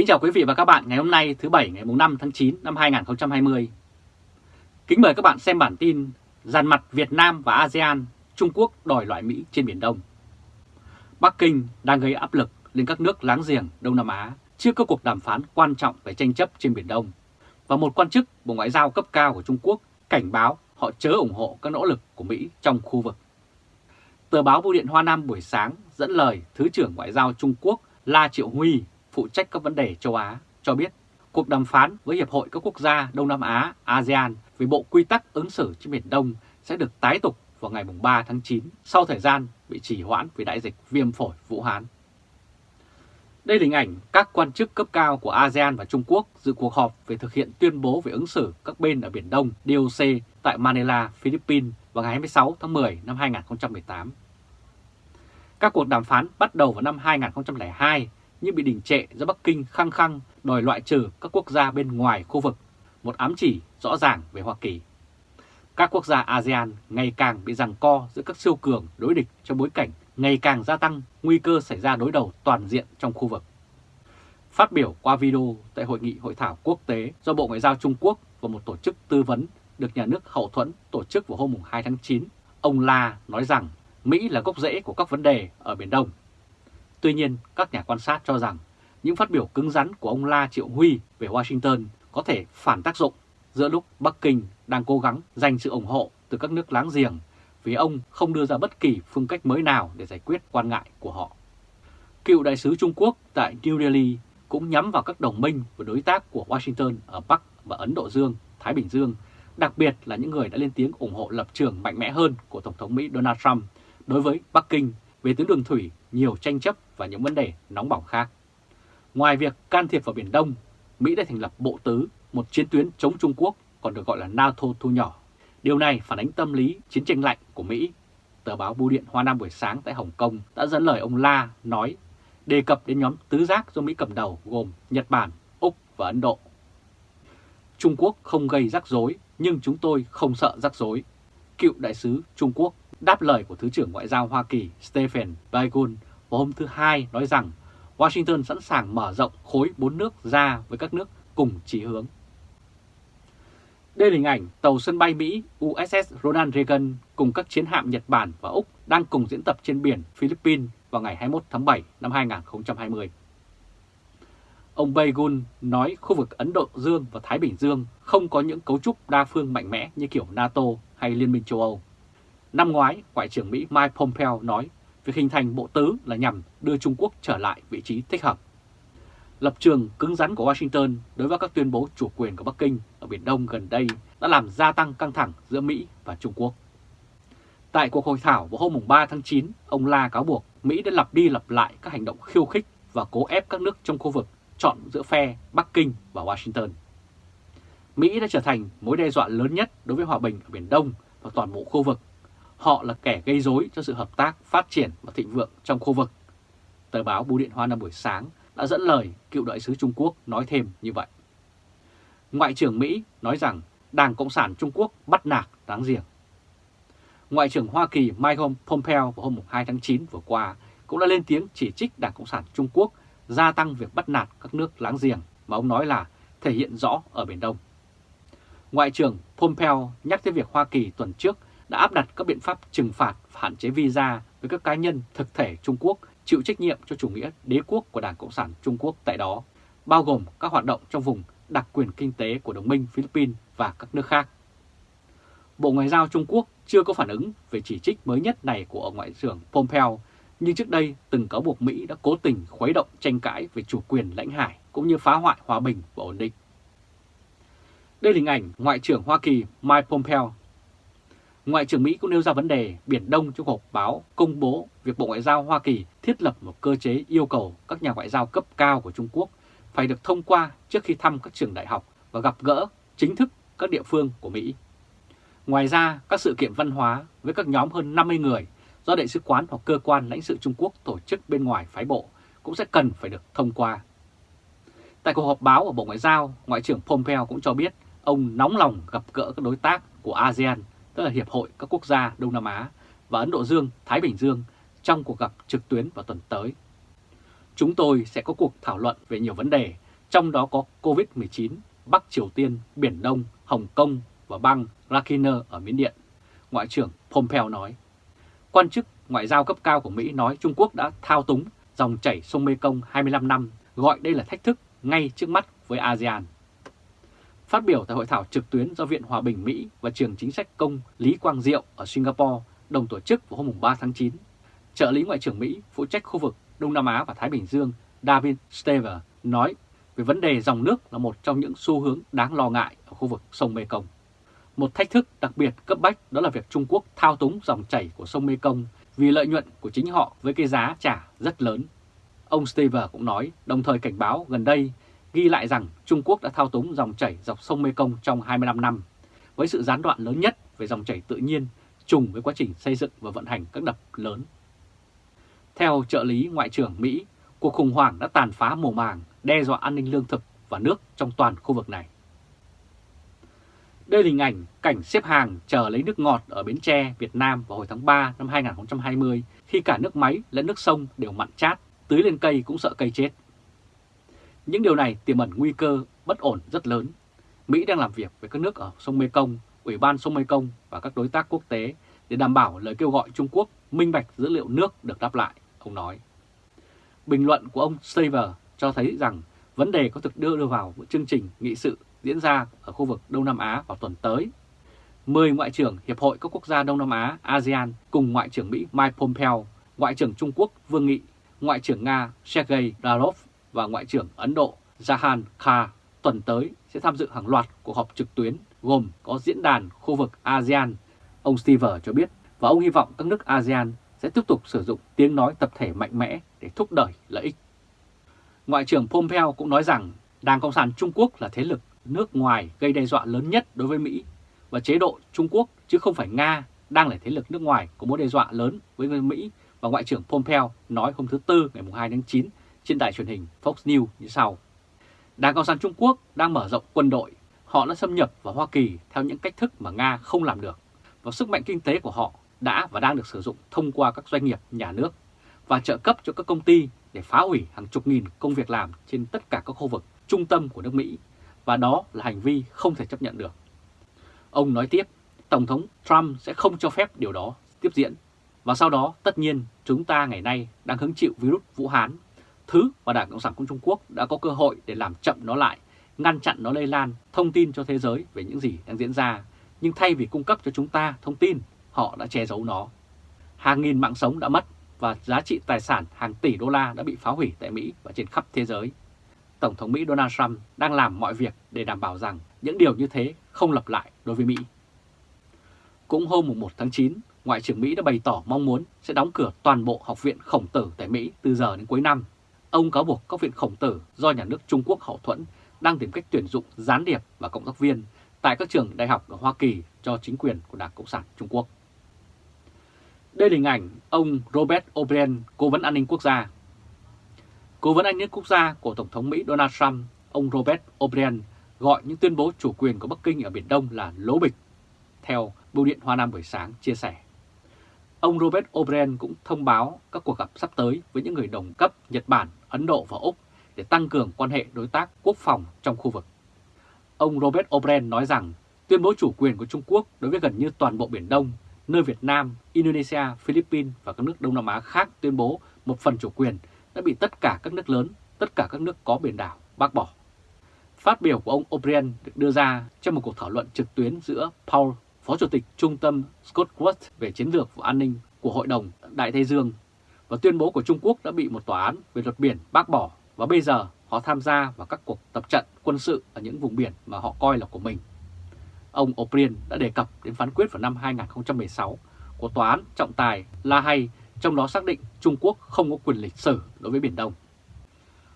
Kính chào quý vị và các bạn ngày hôm nay thứ Bảy ngày 5 tháng 9 năm 2020. Kính mời các bạn xem bản tin Dàn mặt Việt Nam và ASEAN, Trung Quốc đòi loại Mỹ trên Biển Đông. Bắc Kinh đang gây áp lực lên các nước láng giềng Đông Nam Á trước các cuộc đàm phán quan trọng về tranh chấp trên Biển Đông. Và một quan chức Bộ Ngoại giao cấp cao của Trung Quốc cảnh báo họ chớ ủng hộ các nỗ lực của Mỹ trong khu vực. Tờ báo Bưu điện Hoa Nam buổi sáng dẫn lời Thứ trưởng Ngoại giao Trung Quốc La Triệu Huy phụ trách các vấn đề châu Á cho biết cuộc đàm phán với Hiệp hội các quốc gia Đông Nam Á ASEAN về bộ quy tắc ứng xử trên Biển Đông sẽ được tái tục vào ngày 3 tháng 9 sau thời gian bị trì hoãn vì đại dịch viêm phổi Vũ Hán. Đây là hình ảnh các quan chức cấp cao của ASEAN và Trung Quốc dự cuộc họp về thực hiện tuyên bố về ứng xử các bên ở Biển Đông DOC tại Manila, Philippines vào ngày 26 tháng 10 năm 2018. Các cuộc đàm phán bắt đầu vào năm 2002 nhưng bị đình trệ do Bắc Kinh khăng khăng đòi loại trừ các quốc gia bên ngoài khu vực, một ám chỉ rõ ràng về Hoa Kỳ. Các quốc gia ASEAN ngày càng bị giằng co giữa các siêu cường đối địch trong bối cảnh ngày càng gia tăng nguy cơ xảy ra đối đầu toàn diện trong khu vực. Phát biểu qua video tại Hội nghị Hội thảo quốc tế do Bộ Ngoại giao Trung Quốc và một tổ chức tư vấn được nhà nước hậu thuẫn tổ chức vào hôm 2 tháng 9, ông La nói rằng Mỹ là gốc rễ của các vấn đề ở Biển Đông. Tuy nhiên, các nhà quan sát cho rằng những phát biểu cứng rắn của ông La Triệu Huy về Washington có thể phản tác dụng giữa lúc Bắc Kinh đang cố gắng giành sự ủng hộ từ các nước láng giềng vì ông không đưa ra bất kỳ phương cách mới nào để giải quyết quan ngại của họ. Cựu đại sứ Trung Quốc tại New Delhi cũng nhắm vào các đồng minh và đối tác của Washington ở Bắc và Ấn Độ Dương, Thái Bình Dương, đặc biệt là những người đã lên tiếng ủng hộ lập trường mạnh mẽ hơn của Tổng thống Mỹ Donald Trump đối với Bắc Kinh về tuyến đường thủy, nhiều tranh chấp và những vấn đề nóng bỏng khác. Ngoài việc can thiệp vào Biển Đông, Mỹ đã thành lập Bộ Tứ, một chiến tuyến chống Trung Quốc còn được gọi là NATO thu nhỏ. Điều này phản ánh tâm lý chiến tranh lạnh của Mỹ. Tờ báo Bưu điện Hoa Nam buổi sáng tại Hồng Kông đã dẫn lời ông La nói đề cập đến nhóm tứ giác do Mỹ cầm đầu gồm Nhật Bản, Úc và Ấn Độ. Trung Quốc không gây rắc rối nhưng chúng tôi không sợ rắc rối. Cựu đại sứ Trung Quốc đáp lời của Thứ trưởng Ngoại giao Hoa Kỳ Stephen Biegun vào hôm thứ Hai nói rằng Washington sẵn sàng mở rộng khối bốn nước ra với các nước cùng chỉ hướng. Đây là hình ảnh tàu sân bay Mỹ USS Ronald Reagan cùng các chiến hạm Nhật Bản và Úc đang cùng diễn tập trên biển Philippines vào ngày 21 tháng 7 năm 2020. Ông Baygun nói khu vực Ấn Độ Dương và Thái Bình Dương không có những cấu trúc đa phương mạnh mẽ như kiểu NATO hay Liên minh châu Âu. Năm ngoái, Ngoại trưởng Mỹ Mike Pompeo nói việc hình thành bộ tứ là nhằm đưa Trung Quốc trở lại vị trí thích hợp. Lập trường cứng rắn của Washington đối với các tuyên bố chủ quyền của Bắc Kinh ở Biển Đông gần đây đã làm gia tăng căng thẳng giữa Mỹ và Trung Quốc. Tại cuộc hội thảo vào hôm 3 tháng 9, ông La cáo buộc Mỹ đã lặp đi lặp lại các hành động khiêu khích và cố ép các nước trong khu vực chọn giữa phe Bắc Kinh và Washington. Mỹ đã trở thành mối đe dọa lớn nhất đối với hòa bình ở Biển Đông và toàn bộ khu vực Họ là kẻ gây rối cho sự hợp tác, phát triển và thịnh vượng trong khu vực. Tờ báo Bưu điện Hoa Nam buổi sáng đã dẫn lời cựu đại sứ Trung Quốc nói thêm như vậy. Ngoại trưởng Mỹ nói rằng Đảng Cộng sản Trung Quốc bắt nạt đáng riêng. Ngoại trưởng Hoa Kỳ Mike Pompeo vào hôm 2 tháng 9 vừa qua cũng đã lên tiếng chỉ trích Đảng Cộng sản Trung Quốc gia tăng việc bắt nạt các nước láng giềng mà ông nói là thể hiện rõ ở Biển Đông. Ngoại trưởng Pompeo nhắc tới việc Hoa Kỳ tuần trước đã áp đặt các biện pháp trừng phạt và hạn chế visa với các cá nhân thực thể Trung Quốc chịu trách nhiệm cho chủ nghĩa đế quốc của Đảng Cộng sản Trung Quốc tại đó, bao gồm các hoạt động trong vùng đặc quyền kinh tế của đồng minh Philippines và các nước khác. Bộ Ngoại giao Trung Quốc chưa có phản ứng về chỉ trích mới nhất này của ông Ngoại trưởng Pompeo, nhưng trước đây từng cáo buộc Mỹ đã cố tình khuấy động tranh cãi về chủ quyền lãnh hải cũng như phá hoại hòa bình và ổn định. Đây là hình ảnh Ngoại trưởng Hoa Kỳ Mike Pompeo Ngoại trưởng Mỹ cũng nêu ra vấn đề Biển Đông trong họp báo công bố việc Bộ Ngoại giao Hoa Kỳ thiết lập một cơ chế yêu cầu các nhà ngoại giao cấp cao của Trung Quốc phải được thông qua trước khi thăm các trường đại học và gặp gỡ chính thức các địa phương của Mỹ. Ngoài ra, các sự kiện văn hóa với các nhóm hơn 50 người do Đại sứ quán hoặc cơ quan lãnh sự Trung Quốc tổ chức bên ngoài phái bộ cũng sẽ cần phải được thông qua. Tại cuộc họp báo ở Bộ Ngoại giao, Ngoại trưởng Pompeo cũng cho biết ông nóng lòng gặp gỡ các đối tác của ASEAN tức là Hiệp hội các quốc gia Đông Nam Á và Ấn Độ Dương, Thái Bình Dương trong cuộc gặp trực tuyến vào tuần tới. Chúng tôi sẽ có cuộc thảo luận về nhiều vấn đề, trong đó có COVID-19, Bắc Triều Tiên, Biển Đông, Hồng Kông và bang Rakhine ở Miến Điện. Ngoại trưởng Pompeo nói. Quan chức ngoại giao cấp cao của Mỹ nói Trung Quốc đã thao túng dòng chảy sông Mekong 25 năm, gọi đây là thách thức ngay trước mắt với ASEAN. Phát biểu tại hội thảo trực tuyến do Viện Hòa bình Mỹ và trường chính sách công Lý Quang Diệu ở Singapore đồng tổ chức vào hôm 3 tháng 9, trợ lý Ngoại trưởng Mỹ phụ trách khu vực Đông Nam Á và Thái Bình Dương David Stever nói về vấn đề dòng nước là một trong những xu hướng đáng lo ngại ở khu vực sông Mekong. Một thách thức đặc biệt cấp bách đó là việc Trung Quốc thao túng dòng chảy của sông Mekong vì lợi nhuận của chính họ với cái giá trả rất lớn. Ông Stever cũng nói, đồng thời cảnh báo gần đây ghi lại rằng Trung Quốc đã thao túng dòng chảy dọc sông Mekong trong 25 năm, với sự gián đoạn lớn nhất về dòng chảy tự nhiên trùng với quá trình xây dựng và vận hành các đập lớn. Theo trợ lý Ngoại trưởng Mỹ, cuộc khủng hoảng đã tàn phá mùa màng, đe dọa an ninh lương thực và nước trong toàn khu vực này. Đây là hình ảnh cảnh xếp hàng chờ lấy nước ngọt ở Bến Tre, Việt Nam vào hồi tháng 3 năm 2020 khi cả nước máy lẫn nước sông đều mặn chát, tưới lên cây cũng sợ cây chết. Những điều này tiềm ẩn nguy cơ bất ổn rất lớn. Mỹ đang làm việc với các nước ở sông Mekong, Ủy ban sông Mekong và các đối tác quốc tế để đảm bảo lời kêu gọi Trung Quốc minh bạch dữ liệu nước được đáp lại, ông nói. Bình luận của ông Saver cho thấy rằng vấn đề có thực đưa đưa vào một chương trình nghị sự diễn ra ở khu vực Đông Nam Á vào tuần tới. 10 Ngoại trưởng Hiệp hội các quốc gia Đông Nam Á ASEAN cùng Ngoại trưởng Mỹ Mike Pompeo, Ngoại trưởng Trung Quốc Vương Nghị, Ngoại trưởng Nga Sergei Lavrov và Ngoại trưởng Ấn Độ Jahan Kha tuần tới sẽ tham dự hàng loạt cuộc họp trực tuyến gồm có diễn đàn khu vực ASEAN. Ông Steve cho biết và ông hy vọng các nước ASEAN sẽ tiếp tục sử dụng tiếng nói tập thể mạnh mẽ để thúc đẩy lợi ích. Ngoại trưởng Pompeo cũng nói rằng Đảng Cộng sản Trung Quốc là thế lực nước ngoài gây đe dọa lớn nhất đối với Mỹ và chế độ Trung Quốc, chứ không phải Nga, đang là thế lực nước ngoài có mối đe dọa lớn với Mỹ và Ngoại trưởng Pompeo nói hôm thứ Tư ngày 2 tháng 9 trên đài truyền hình Fox News như sau. Đảng Cộng sản Trung Quốc đang mở rộng quân đội, họ đã xâm nhập vào Hoa Kỳ theo những cách thức mà Nga không làm được. Và sức mạnh kinh tế của họ đã và đang được sử dụng thông qua các doanh nghiệp nhà nước và trợ cấp cho các công ty để phá hủy hàng chục nghìn công việc làm trên tất cả các khu vực trung tâm của nước Mỹ. Và đó là hành vi không thể chấp nhận được. Ông nói tiếp, Tổng thống Trump sẽ không cho phép điều đó tiếp diễn. Và sau đó tất nhiên chúng ta ngày nay đang hứng chịu virus Vũ Hán thứ mà Đảng Cộng sản Trung Quốc đã có cơ hội để làm chậm nó lại, ngăn chặn nó lây lan, thông tin cho thế giới về những gì đang diễn ra. Nhưng thay vì cung cấp cho chúng ta thông tin, họ đã che giấu nó. Hàng nghìn mạng sống đã mất và giá trị tài sản hàng tỷ đô la đã bị phá hủy tại Mỹ và trên khắp thế giới. Tổng thống Mỹ Donald Trump đang làm mọi việc để đảm bảo rằng những điều như thế không lặp lại đối với Mỹ. Cũng hôm 1 tháng 9, Ngoại trưởng Mỹ đã bày tỏ mong muốn sẽ đóng cửa toàn bộ học viện khổng tử tại Mỹ từ giờ đến cuối năm Ông cáo buộc các viện khổng tử do nhà nước Trung Quốc hậu thuẫn đang tìm cách tuyển dụng gián điệp và cộng tác viên tại các trường đại học ở Hoa Kỳ cho chính quyền của Đảng Cộng sản Trung Quốc. Đây là hình ảnh ông Robert O'Brien, Cố vấn an ninh quốc gia. Cố vấn an ninh quốc gia của Tổng thống Mỹ Donald Trump, ông Robert O'Brien gọi những tuyên bố chủ quyền của Bắc Kinh ở Biển Đông là lố bịch, theo Bưu điện Hoa Nam buổi sáng chia sẻ. Ông Robert O'Brien cũng thông báo các cuộc gặp sắp tới với những người đồng cấp Nhật Bản, Ấn Độ và Úc để tăng cường quan hệ đối tác quốc phòng trong khu vực. Ông Robert O'Brien nói rằng tuyên bố chủ quyền của Trung Quốc đối với gần như toàn bộ Biển Đông, nơi Việt Nam, Indonesia, Philippines và các nước Đông Nam Á khác tuyên bố một phần chủ quyền đã bị tất cả các nước lớn, tất cả các nước có biển đảo bác bỏ. Phát biểu của ông O'Brien được đưa ra trong một cuộc thảo luận trực tuyến giữa Paul Phó Chủ tịch Trung tâm Scott West về chiến lược và an ninh của Hội đồng Đại Tây Dương và tuyên bố của Trung Quốc đã bị một tòa án về luật biển bác bỏ và bây giờ họ tham gia vào các cuộc tập trận quân sự ở những vùng biển mà họ coi là của mình. Ông O'Brien đã đề cập đến phán quyết vào năm 2016 của Tòa án trọng tài La Hay, trong đó xác định Trung Quốc không có quyền lịch sử đối với Biển Đông.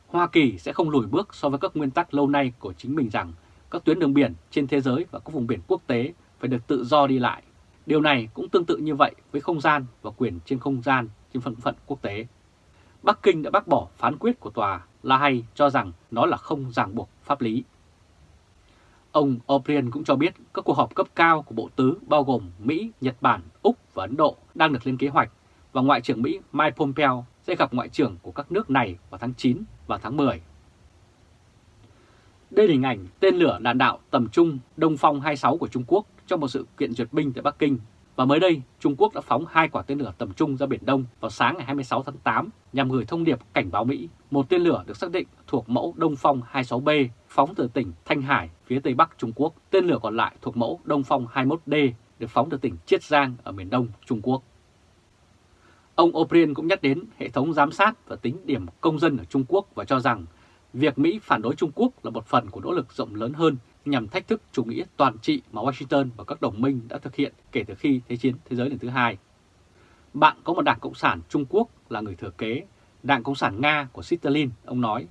Hoa Kỳ sẽ không lùi bước so với các nguyên tắc lâu nay của chính mình rằng các tuyến đường biển trên thế giới và các vùng biển quốc tế phải được tự do đi lại. Điều này cũng tương tự như vậy với không gian và quyền trên không gian trên phần phận quốc tế. Bắc Kinh đã bác bỏ phán quyết của tòa La Hay cho rằng nó là không ràng buộc pháp lý. Ông O'Brien cũng cho biết các cuộc họp cấp cao của Bộ Tứ bao gồm Mỹ, Nhật Bản, Úc và Ấn Độ đang được lên kế hoạch và Ngoại trưởng Mỹ Mike Pompeo sẽ gặp Ngoại trưởng của các nước này vào tháng 9 và tháng 10. Đây là hình ảnh tên lửa đạn đạo tầm trung Đông Phong 26 của Trung Quốc trong một sự kiện duyệt binh tại Bắc Kinh. Và mới đây, Trung Quốc đã phóng hai quả tên lửa tầm trung ra Biển Đông vào sáng ngày 26 tháng 8 nhằm gửi thông điệp cảnh báo Mỹ. Một tên lửa được xác định thuộc mẫu Đông Phong 26B phóng từ tỉnh Thanh Hải, phía Tây Bắc Trung Quốc. Tên lửa còn lại thuộc mẫu Đông Phong 21D được phóng từ tỉnh Chiết Giang ở miền Đông Trung Quốc. Ông O'Brien cũng nhắc đến hệ thống giám sát và tính điểm công dân ở Trung Quốc và cho rằng việc Mỹ phản đối Trung Quốc là một phần của nỗ lực rộng lớn hơn nhằm thách thức chủ nghĩa toàn trị mà Washington và các đồng minh đã thực hiện kể từ khi Thế chiến thế giới lần thứ hai. Bạn có một đảng Cộng sản Trung Quốc là người thừa kế, đảng Cộng sản Nga của Stalin, ông nói,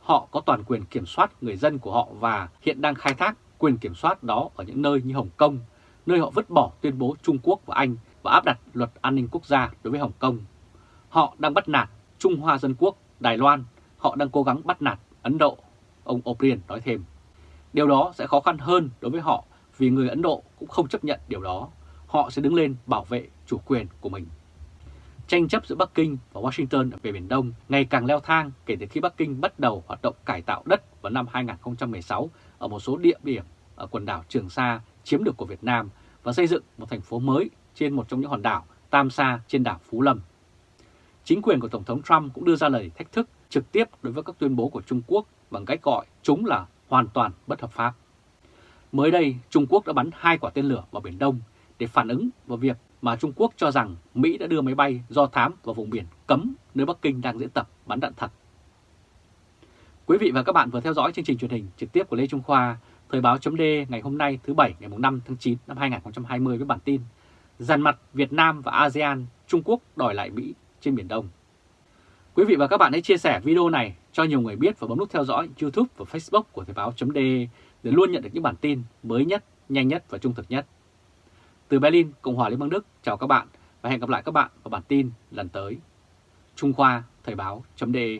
họ có toàn quyền kiểm soát người dân của họ và hiện đang khai thác quyền kiểm soát đó ở những nơi như Hồng Kông, nơi họ vứt bỏ tuyên bố Trung Quốc và Anh và áp đặt luật an ninh quốc gia đối với Hồng Kông. Họ đang bắt nạt Trung Hoa Dân Quốc, Đài Loan, họ đang cố gắng bắt nạt Ấn Độ, ông O'Brien nói thêm. Điều đó sẽ khó khăn hơn đối với họ vì người Ấn Độ cũng không chấp nhận điều đó. Họ sẽ đứng lên bảo vệ chủ quyền của mình. Tranh chấp giữa Bắc Kinh và Washington về Biển Đông ngày càng leo thang kể từ khi Bắc Kinh bắt đầu hoạt động cải tạo đất vào năm 2016 ở một số địa điểm ở quần đảo Trường Sa chiếm được của Việt Nam và xây dựng một thành phố mới trên một trong những hòn đảo Tam Sa trên đảo Phú Lâm. Chính quyền của Tổng thống Trump cũng đưa ra lời thách thức trực tiếp đối với các tuyên bố của Trung Quốc bằng cách gọi chúng là hoàn toàn bất hợp pháp. Mới đây, Trung Quốc đã bắn hai quả tên lửa vào Biển Đông để phản ứng vào việc mà Trung Quốc cho rằng Mỹ đã đưa máy bay do thám vào vùng biển cấm nơi Bắc Kinh đang diễn tập bắn đạn thật. Quý vị và các bạn vừa theo dõi chương trình truyền hình trực tiếp của Lê Trung Khoa, Thời báo chấm ngày hôm nay thứ Bảy ngày 5 tháng 9 năm 2020 với bản tin Giàn mặt Việt Nam và ASEAN, Trung Quốc đòi lại Mỹ trên Biển Đông. Quý vị và các bạn hãy chia sẻ video này cho nhiều người biết và bấm nút theo dõi YouTube và Facebook của Thời báo.de để luôn nhận được những bản tin mới nhất, nhanh nhất và trung thực nhất. Từ Berlin, Cộng hòa Liên bang Đức, chào các bạn và hẹn gặp lại các bạn vào bản tin lần tới. Trung Khoa Thời báo.de